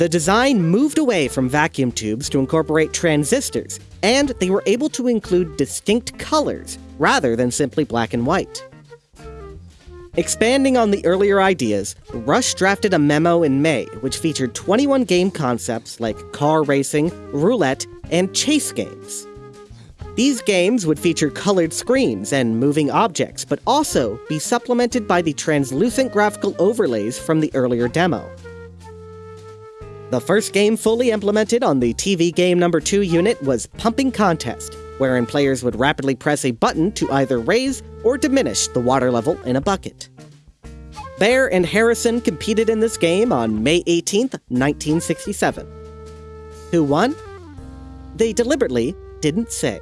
The design moved away from vacuum tubes to incorporate transistors, and they were able to include distinct colors rather than simply black and white. Expanding on the earlier ideas, Rusch drafted a memo in May which featured 21 game concepts like car racing, roulette, and chase games. These games would feature colored screens and moving objects, but also be supplemented by the translucent graphical overlays from the earlier demo. The first game fully implemented on the TV Game Number 2 unit was Pumping Contest, wherein players would rapidly press a button to either raise or diminish the water level in a bucket. Baer and Harrison competed in this game on May 18, 1967. Who won? They deliberately didn't say.